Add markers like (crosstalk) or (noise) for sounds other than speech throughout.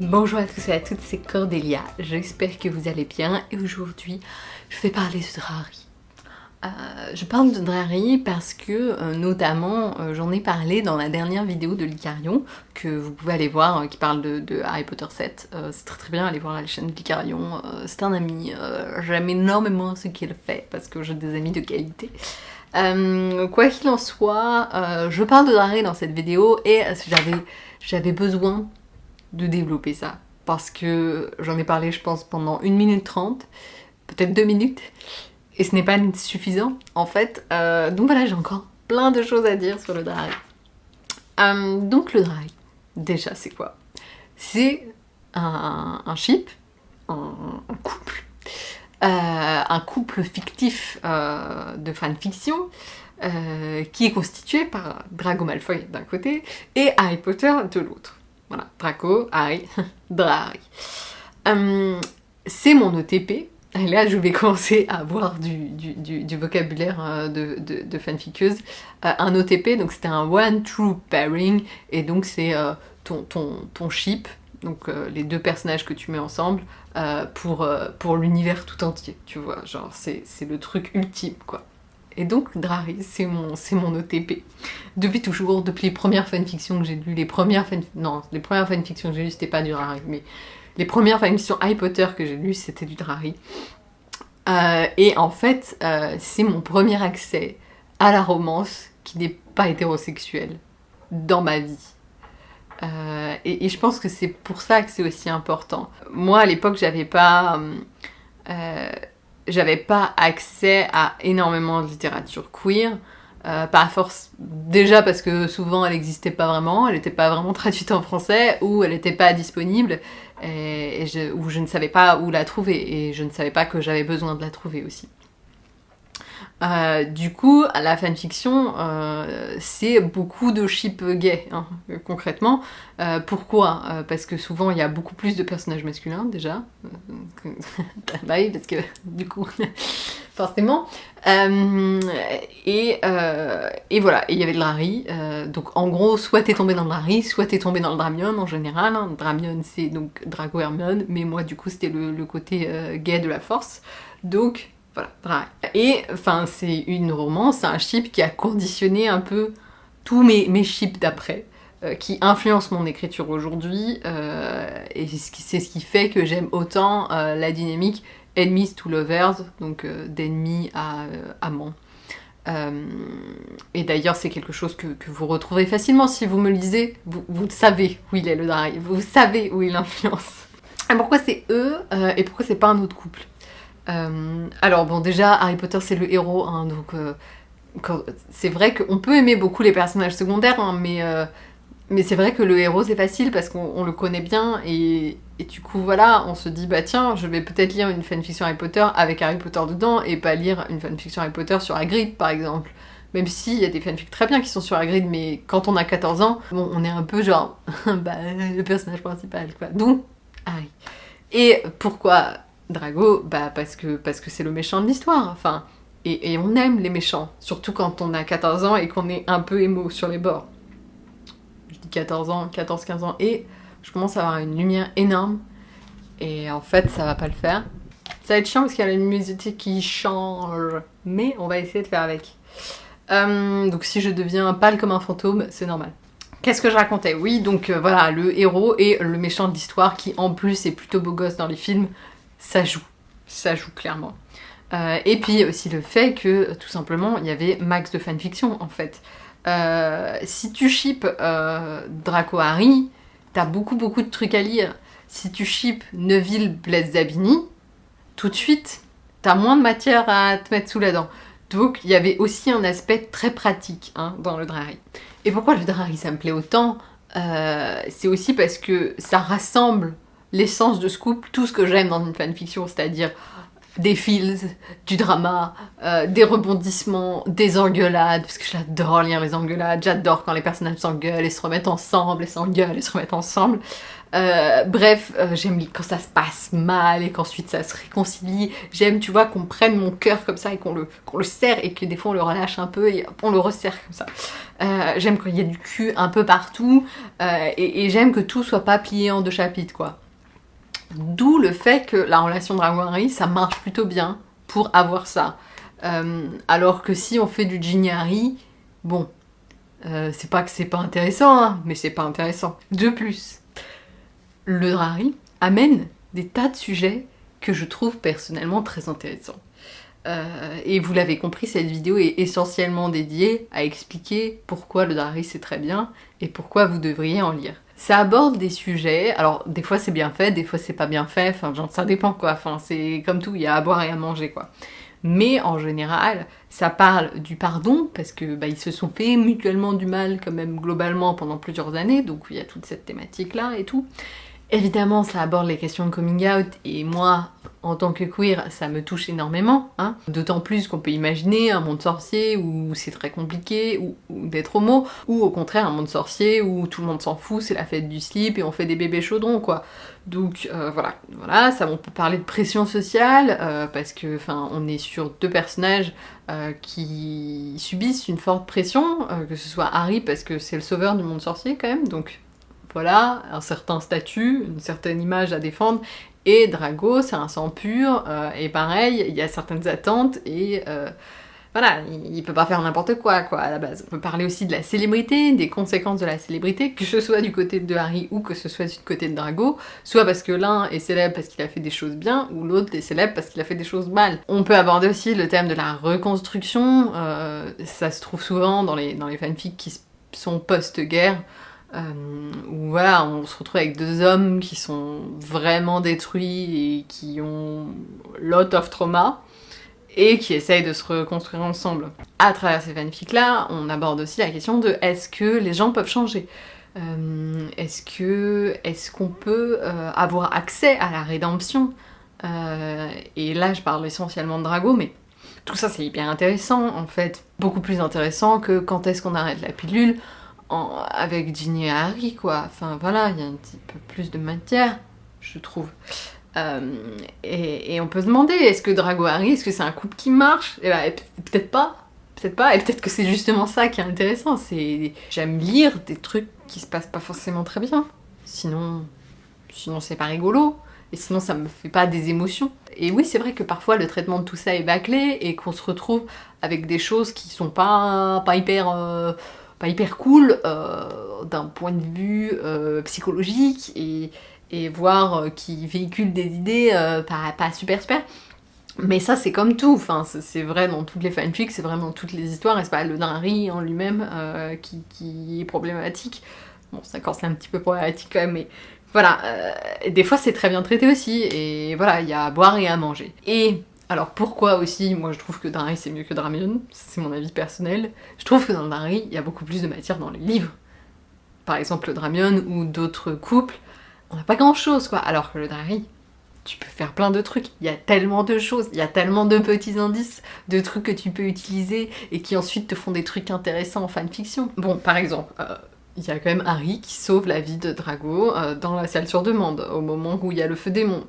Bonjour à tous et à toutes, c'est Cordélia, j'espère que vous allez bien et aujourd'hui je vais parler de Drari. Euh, je parle de Drari parce que euh, notamment euh, j'en ai parlé dans la dernière vidéo de Licarion que vous pouvez aller voir qui parle de, Harry Potter 7. c'est très très bien, allez voir la chaîne de Licarion, c'est un ami, j'aime énormément ce qu'il fait parce que j'ai des amis de qualité. quoi qu'il en soit, je parle de Drari dans cette vidéo et j'avais besoin de développer ça. Parce que j'en ai parlé, je pense, pendant 1 minute 30, peut-être 2 minutes, et ce n'est pas suffisant, en fait. Euh, donc voilà, j'ai encore plein de choses à dire sur le drag. Euh, donc le drag, déjà, c'est quoi? C'est un, un, ship, un, couple, euh, un couple fictif de fanfiction, qui est constitué par Drago Malfoy d'un côté et Harry Potter de l'autre. Voilà, Draco, Harry, (laughs) Drari. Hum, c'est mon OTP. Et là, je vais (laughs) commencer à avoir du, vocabulaire euh, de, de, fanfiqueuse. Euh, un OTP, donc c'était un One True Pairing, et donc c'est euh, ton, ton, ton ship, donc les deux personnages que tu mets ensemble, pour, pour l'univers tout entier, tu vois. Genre, c'est le truc ultime, quoi. Et donc Drari, c'est mon, mon OTP. Depuis toujours, depuis les premières fanfictions que j'ai lues, les premières fan... Non, les premières fanfictions que j'ai lues, c'était pas du Drari, mais les premières fanfictions Harry Potter que j'ai lues, c'était du Drari. Euh, et en fait, euh, c'est mon premier accès à la romance qui n'est pas hétérosexuelle dans ma vie. Euh, et, et, je pense que c'est pour ça que c'est aussi important. Moi, à l'époque, j'avais pas j'avais pas accès à énormément de littérature queer. Euh, pas force déjà parce que souvent elle n'existait pas vraiment, elle n'était pas vraiment (laughs) traduite en français ou elle n'était pas disponible ou je ne savais pas où la trouver et je ne savais pas que j'avais besoin de la trouver aussi. Euh, du coup, la fanfiction, euh, c'est beaucoup de ship gay, hein, concrètement. Euh, pourquoi? Parce que souvent, il y a beaucoup plus de personnages masculins, déjà. (laughs) bah oui, parce que, (laughs) du coup, (laughs) forcément. Et, et, voilà, il y avait de Larry. donc, en gros, soit t'es tombé dans le Larry, soit t'es tombé dans le Dramion, en général. Hein. Dramion, c'est donc Drago Hermione, mais moi, du coup, c'était le, le, côté gay de la force. Donc, voilà, Et enfin, c'est une romance, c'est un chip qui a conditionné un peu tous mes, chips d'après, euh, qui influence mon écriture aujourd'hui, euh, et c'est ce qui fait que j'aime autant euh, la dynamique enemies to lovers, donc d'ennemis à amants. et d'ailleurs, c'est quelque chose que, vous retrouvez facilement si vous me lisez. Vous, vous savez où il est le drive, vous savez où il influence. Et pourquoi c'est eux et pourquoi c'est pas un autre couple? Euh, alors bon, déjà, Harry Potter c'est le héros, hein, donc euh, c'est vrai qu'on peut aimer beaucoup les personnages secondaires, hein, mais, euh, mais c'est vrai que le héros c'est facile parce qu'on le connaît bien et, du coup voilà, on se dit bah tiens, je vais peut-être lire une fanfiction Harry Potter avec Harry Potter dedans et pas lire une fanfiction Harry Potter sur Hagrid par exemple. Même s'il y a des fanfics très bien qui sont sur Hagrid, mais quand on a 14 ans, on est un peu genre, (laughs) bah, le personnage principal, quoi. Donc, Harry. Et pourquoi Drago, bah parce que parce que c'est le méchant de l'histoire, enfin, et, on aime les méchants, surtout quand on a 14 ans et qu'on est un peu émo sur les bords. Je dis 14 ans, 14-15 ans, et je commence à avoir une lumière énorme, et en fait ça va pas le faire. Ça va être chiant parce qu'il y a une musique qui change, mais on va essayer de faire avec. Euh, donc si je deviens pâle comme un fantôme, c'est normal. Qu'est-ce que je racontais? Oui, donc euh, voilà, le héros et le méchant de l'histoire qui en plus est plutôt beau gosse dans les films, ça joue, ça joue clairement. Euh, et puis aussi le fait que tout simplement il y avait max de fanfiction en fait. Euh, si tu ships euh, Draco Harry, t'as beaucoup beaucoup de trucs à lire. Si tu ships Neville Blaise Zabini, tout de suite t'as moins de matière à te mettre sous la dent. Donc il y avait aussi un aspect très pratique hein, dans le Drari. Et pourquoi le Drari ça me plaît autant? C'est aussi parce que ça rassemble l'essence de Scoop, tout ce que j'aime dans une fanfiction, c'est-à-dire des feels, du drama, euh, des rebondissements, des engueulades, parce que j'adore lire les engueulades, j'adore quand les personnages s'engueulent et se remettent ensemble, et s'engueulent et se remettent ensemble. Euh, bref, euh, j'aime quand ça se passe mal et qu'ensuite ça se réconcilie. J'aime, tu vois, qu'on prenne mon cœur comme ça et qu'on le, qu'on le serre et que des fois on le relâche un peu et on le resserre comme ça. J'aime qu'il y a du cul un peu partout et, j'aime que tout soit pas plié en deux chapitres, quoi. D'où le fait que la relation Dragon ça marche plutôt bien pour avoir ça. alors que si on fait du Ginny Harry, bon, c'est pas que c'est pas intéressant, hein, mais c'est pas intéressant. De plus, le Drari amène des tas de sujets que je trouve personnellement très intéressants. Euh, et vous l'avez compris, cette vidéo est essentiellement dédiée à expliquer pourquoi le Drari c'est très bien et pourquoi vous devriez en lire. Ça aborde des sujets, alors des fois c'est bien fait, des fois c'est pas bien fait, enfin genre, ça dépend quoi, enfin c'est comme tout, il y a à boire et à manger quoi. Mais en général, ça parle du pardon, parce que bah, ils se sont fait mutuellement du mal quand même globalement pendant plusieurs années, donc il y a toute cette thématique là et tout. Évidemment, ça aborde les questions de coming out, et moi, en tant que queer, ça me touche énormément. Hein. D'autant plus qu'on peut imaginer un monde sorcier où c'est très compliqué, ou, d'être homo, ou au contraire un monde sorcier où tout le monde s'en fout, c'est la fête du slip et on fait des bébés chaudrons, quoi. Donc euh, voilà, voilà, ça on peut parler de pression sociale, euh, parce que enfin on est sur deux personnages euh, qui subissent une forte pression, que ce soit Harry parce que c'est le sauveur du monde sorcier quand même, donc voilà, un certain statut, une certaine image à défendre, et Drago, c'est un sang pur, euh, et pareil, il y a certaines attentes, et euh, voilà, il, peut pas faire n'importe quoi, quoi, à la base. On peut parler aussi de la célébrité, des conséquences de la célébrité, que ce soit du côté de Harry ou que ce soit du côté de Drago, soit parce que l'un est célèbre parce qu'il a fait des choses bien, ou l'autre est célèbre parce qu'il a fait des choses mal. On peut aborder aussi le thème de la reconstruction, euh, ça se trouve souvent dans les fanfics qui sont post-guerre, euh, où voilà, on se retrouve avec deux hommes qui sont vraiment détruits et qui ont lot of trauma et qui essayent de se reconstruire ensemble. À travers ces fanfics là, on aborde aussi la question de est-ce que les gens peuvent changer? Euh, est-ce qu'on peut euh, avoir accès à la rédemption? Et là, je parle essentiellement de Drago, mais tout ça c'est hyper intéressant en fait, beaucoup plus intéressant que quand est-ce qu'on arrête la pilule? Avec Ginny et Harry, quoi. Enfin voilà, il y a un petit peu plus de matière, je trouve. Euh, et, on peut se demander, est-ce que Drago Harry, est-ce que c'est un couple qui marche? Et eh ben, peut-être pas, peut-être pas, et peut-être que c'est justement ça qui est intéressant, c'est... J'aime lire des trucs qui se passent pas forcément très bien, sinon, sinon c'est pas rigolo, et sinon ça me fait pas des émotions. Et oui, c'est vrai que parfois le traitement de tout ça est bâclé, et qu'on se retrouve avec des choses qui sont pas, pas hyper... Euh, hyper cool euh, d'un point de vue euh, psychologique et, et euh, qui véhicule des idées pas, pas, super super. Mais ça c'est comme tout, enfin c'est vrai dans toutes les fanfics, c'est vraiment toutes les histoires, et c'est pas le Harry en lui-même qui, qui, est problématique. Bon, d'accord, c'est un petit peu problématique mais voilà, des fois c'est très bien traité aussi, et voilà, il y a à boire et à manger. Et alors pourquoi aussi, moi je trouve que Drari c'est mieux que Dramion, c'est mon avis personnel, je trouve que dans Drari il y a beaucoup plus de matière dans les livres. Par exemple le Dramion ou d'autres couples, on n'a pas grand chose quoi, alors que le Drari, tu peux faire plein de trucs, il y a tellement de choses, il y a tellement de petits indices, de trucs que tu peux utiliser et qui ensuite te font des trucs intéressants en fanfiction. Bon, par exemple, euh, il y a quand même Harry qui sauve la vie de Drago euh, dans la salle sur demande, au moment où il y a le feu démon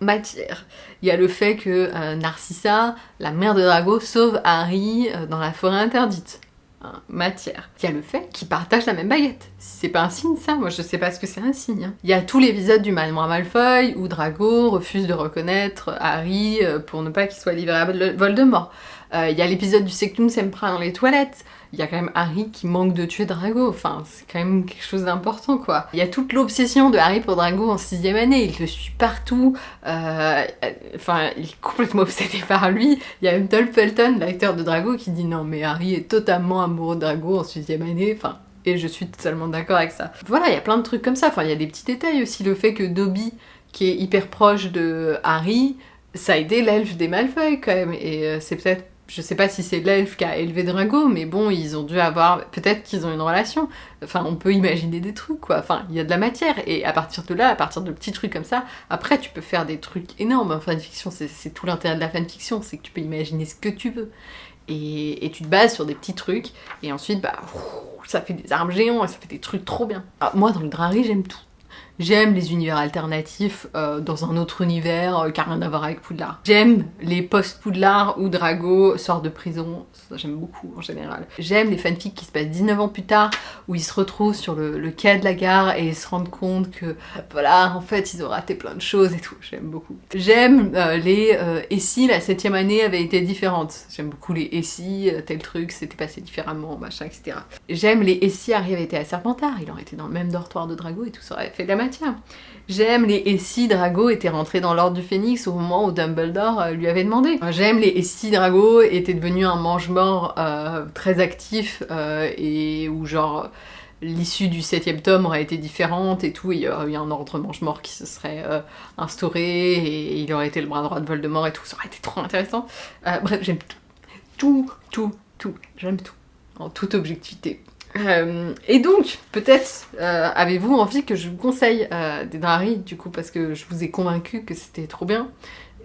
matière. Il y a le fait que euh, Narcissa, la mère de Drago, sauve Harry euh, dans la forêt interdite. Hein, matière. Il y a le fait qu'ils partagent la même baguette. C'est pas un signe ça Moi je sais pas ce que c'est un signe. Hein. Il y a tout l'épisode du Malinois Malfoy où Drago refuse de reconnaître Harry euh, pour ne pas qu'il soit livré à Voldemort. Il y a l'épisode du Sectum Sempra dans les toilettes il y a quand même Harry qui manque de tuer Drago, enfin c'est quand même quelque chose d'important quoi. Il y a toute l'obsession de Harry pour Drago en sixième année, il le suit partout, euh, enfin il est complètement (laughs) obsédé par lui. Il y a même Dolph Felton, l'acteur de Drago, qui dit non mais Harry est totalement amoureux de Drago en sixième année, enfin et je suis totalement d'accord avec ça. Voilà, il y a plein de trucs comme ça, enfin il y a des petits détails aussi, le fait que Dobby, qui est hyper proche de Harry, ça a aidé l'elfe des Malfoy quand même, et euh, c'est peut-être je sais pas si c'est l'elfe qui a élevé Drago, mais bon, ils ont dû avoir... Peut-être qu'ils ont une relation. Enfin, on peut imaginer des trucs, quoi. Enfin, il y a de la matière. Et à partir de là, à partir de petits trucs comme ça, après, tu peux faire des trucs énormes. En fanfiction, c'est tout l'intérêt de la fanfiction, c'est que tu peux imaginer ce que tu veux. Et, tu te bases sur des petits trucs, et ensuite, bah, ça fait des armes géants, et ça fait des trucs trop bien. moi, dans le Drari, j'aime tout. J'aime les univers alternatifs euh, dans un autre univers euh, qui n'a rien à voir avec Poudlard. J'aime les post-Poudlard où Drago sort de prison, j'aime beaucoup en général. J'aime les fanfics qui se passent 19 ans plus tard, où ils se retrouvent sur le, quai de la gare et se rendent compte que voilà, en fait ils ont raté plein de choses et tout, j'aime beaucoup. J'aime euh, les et si la septième année avait été différente? J'aime beaucoup les et si, tel truc, c'était passé différemment, machin, etc. J'aime les et si Harry avait été à Serpentard, il aurait été dans le même dortoir de Drago et tout ça aurait fait de la J'aime les et si Drago était rentré dans l'ordre du Phénix au moment où Dumbledore euh, lui avait demandé. J'aime les et si Drago était devenu un mange-mort euh, très actif euh, et où genre l'issue du septième tome aurait été différente et tout, il y aurait eu un ordre mange-mort qui se serait instauré et il aurait été le bras droit de Voldemort et tout, ça aurait été trop intéressant. bref, j'aime tout. Tout, tout, tout. J'aime tout. En toute objectivité. Euh, et donc, peut-être euh, avez-vous envie que je vous conseille euh, des Drari, du coup, parce que je vous ai convaincu que c'était trop bien.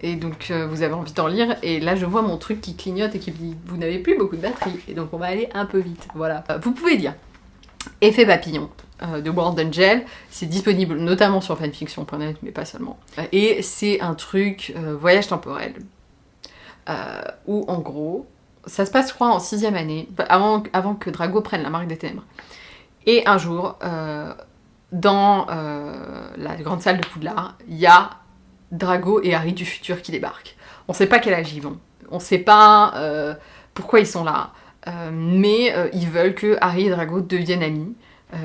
Et donc, vous avez envie d'en lire. Et là, je vois mon truc qui clignote et qui me dit « Vous n'avez plus beaucoup de batterie. » Et donc, on va aller un peu vite. Voilà. vous pouvez dire « Effet papillon » de World Angel. C'est disponible notamment sur fanfiction.net, mais pas seulement. Et c'est un truc voyage temporel. où, en gros, ça se passe, je crois, en sixième année, avant, que Drago prenne la marque des ténèbres. Et un jour, euh, dans euh, la grande salle de Poudlard, il y a Drago et Harry du futur qui débarquent. On sait pas quel âge ils vont, on sait pas euh, pourquoi ils sont là, mais ils veulent que Harry et Drago deviennent amis.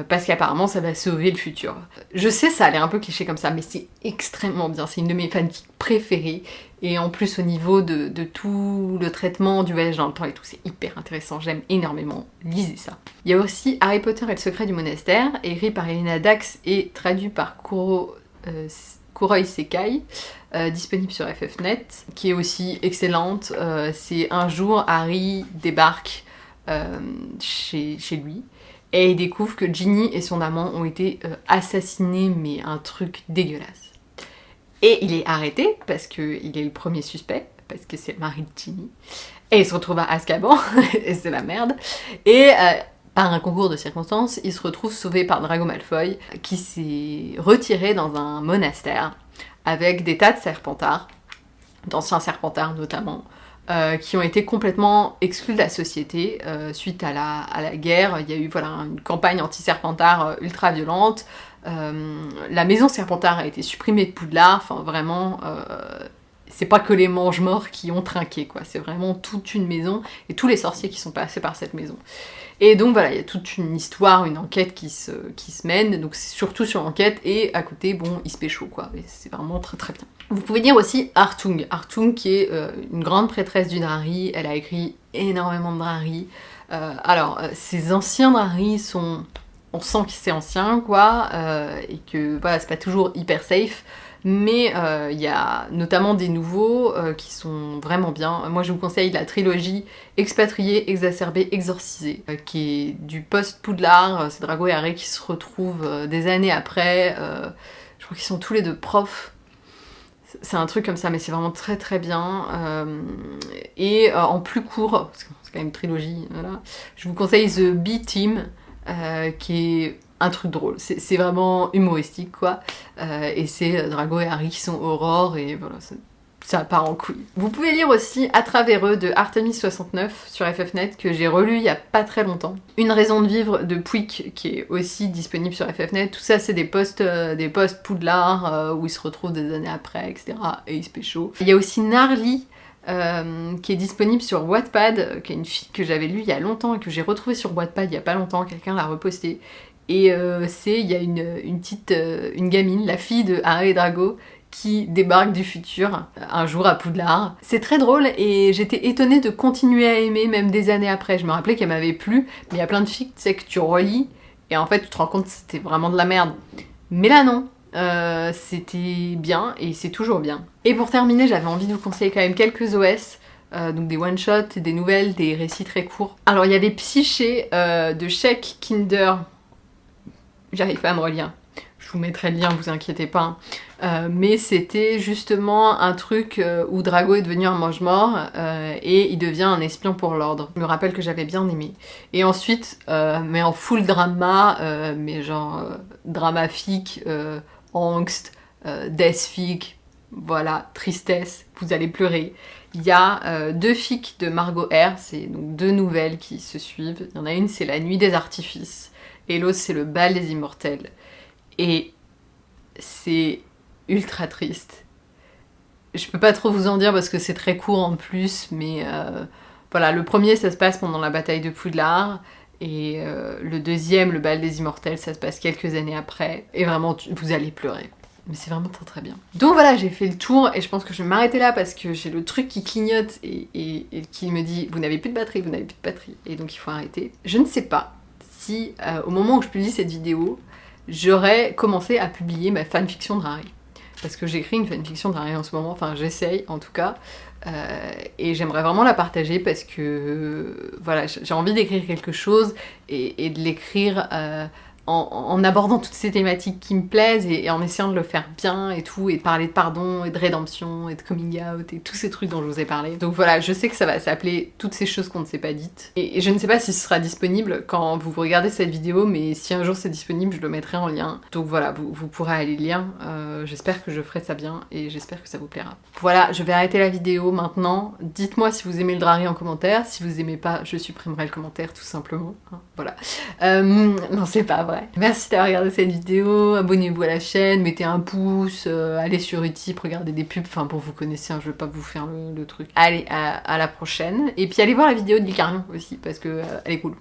Parce qu'apparemment ça va sauver le futur. Je sais ça a l'air un peu cliché comme ça, mais c'est extrêmement bien, c'est une de mes fanfics préférées, et en plus au niveau de, tout le traitement du voyage dans le temps et tout, c'est hyper intéressant, j'aime énormément, lisez ça. Il y a aussi Harry Potter et le secret du monastère, écrit par Elena Dax et traduit par Kuro, euh, Kuroi Sekai, euh, disponible sur FFnet, qui est aussi excellente. c'est un jour Harry débarque chez, chez lui, et il découvre que Ginny et son amant ont été euh, assassinés, mais un truc dégueulasse. Et il est arrêté, parce qu'il est le premier suspect, parce que c'est le mari de Ginny. Et il se retrouve à Azkaban, (laughs) et c'est la merde. Et euh, par un concours de circonstances, il se retrouve sauvé par Drago Malfoy, qui s'est retiré dans un monastère, avec des tas de serpentards, d'anciens serpentards notamment, euh, qui ont été complètement exclus de la société euh, suite à la, à la, guerre. Il y a eu voilà, une campagne anti-serpentard ultra violente. La maison Serpentard a été supprimée de Poudlard. Enfin, vraiment, c'est pas que les mange-morts qui ont trinqué, quoi. C'est vraiment toute une maison et tous les sorciers qui sont passés par cette maison. Et donc voilà, il y a toute une histoire, une enquête qui se, qui se mène, donc c'est surtout sur l'enquête, et à côté, bon, il se pécho, quoi. C'est vraiment très très bien. Vous pouvez dire aussi Artung. Artung qui est euh, une grande prêtresse du Drari, elle a écrit énormément de Drari. Euh, alors, euh, ces anciens Drari sont... On sent que c'est ancien, quoi, et que voilà, c'est pas toujours hyper safe, mais il y a notamment des nouveaux qui sont vraiment bien. Moi je vous conseille la trilogie Expatrié, Exacerbé, Exorcisé, qui est du post-Poudlard, c'est Drago et Harry qui se retrouvent des années après, je crois qu'ils sont tous les deux profs. C'est un truc comme ça, mais c'est vraiment très très bien. Euh, et euh, en plus court, parce que c'est quand même trilogie, voilà, je vous conseille The B-Team, euh, qui est un truc drôle. C'est vraiment humoristique, quoi. et c'est Drago et Harry qui sont Aurore, et voilà, ça part en couille. Vous pouvez lire aussi À travers eux de Artemis69 sur FFnet que j'ai relu il y a pas très longtemps. Une raison de vivre de Pouic qui est aussi disponible sur FFnet. Tout ça c'est des posts euh, des posts Poudlard euh, où ils se retrouvent des années après, etc. Et ils se pécho. Il y a aussi Narly euh, qui est disponible sur Wattpad, qui est une fille que j'avais lue il y a longtemps et que j'ai retrouvée sur Wattpad il y a pas longtemps, quelqu'un l'a reposté. Et c'est, il y a une, une petite, une gamine, la fille de Harry Drago, qui débarque du futur un jour à Poudlard. C'est très drôle et j'étais étonnée de continuer à aimer même des années après. Je me rappelais qu'elle m'avait plu, mais il y a plein de filles que tu relis et en fait tu te rends compte que c'était vraiment de la merde. Mais là non, euh, c'était bien et c'est toujours bien. Et pour terminer, j'avais envie de vous conseiller quand même quelques OS. Euh, donc des one-shots, des nouvelles, des récits très courts. Alors il y avait Psyché euh, de Sheik Kinder. J'arrive pas à me relire. Je vous mettrai le lien, vous inquiétez pas. Euh, mais c'était justement un truc où Drago est devenu un mange-mort et il devient un espion pour l'ordre. Je me rappelle que j'avais bien aimé. Et ensuite, mais en full drama, mais genre dramatique, angst, euh, voilà, tristesse, vous allez pleurer. Il y a euh, deux fics de Margot R, c'est donc deux nouvelles qui se suivent. Il y en a une, c'est La Nuit des Artifices, et l'autre, c'est Le Bal des Immortels. Et c'est ultra triste. Je peux pas trop vous en dire parce que c'est très court en plus, mais euh, voilà, le premier, ça se passe pendant la bataille de Poudlard, et euh, le deuxième, Le Bal des Immortels, ça se passe quelques années après, et vraiment, vous allez pleurer. Mais c'est vraiment très très bien. Donc voilà, j'ai fait le tour et je pense que je vais m'arrêter là parce que j'ai le truc qui clignote et, qui me dit vous n'avez plus de batterie, vous n'avez plus de batterie et donc il faut arrêter. Je ne sais pas si euh, au moment où je publie cette vidéo, j'aurais commencé à publier ma fanfiction de Rari. Parce que j'écris une fanfiction Rari en ce moment, enfin j'essaye en tout cas, euh, et j'aimerais vraiment la partager parce que voilà, j'ai envie d'écrire quelque chose et, de l'écrire en, abordant toutes ces thématiques qui me plaisent et, en essayant de le faire bien et tout, et de parler de pardon et de rédemption et de coming out et tous ces trucs dont je vous ai parlé. Donc voilà, je sais que ça va s'appeler toutes ces choses qu'on ne s'est pas dites. Et, je ne sais pas si ce sera disponible quand vous regardez cette vidéo, mais si un jour c'est disponible, je le mettrai en lien. Donc voilà, vous, pourrez aller lire. Euh, j'espère que je ferai ça bien et j'espère que ça vous plaira. Voilà, je vais arrêter la vidéo maintenant. Dites-moi si vous aimez le drari en commentaire. Si vous aimez pas, je supprimerai le commentaire tout simplement. Hein, voilà. Euh, non, c'est pas vrai. Merci d'avoir regardé cette vidéo, abonnez-vous à la chaîne, mettez un pouce, euh, allez sur Utip, regardez des pubs, enfin pour vous connaissez, hein, je vais pas vous faire le, truc. Allez, à, la prochaine. Et puis allez voir la vidéo de Licarion aussi, parce que euh, elle est cool.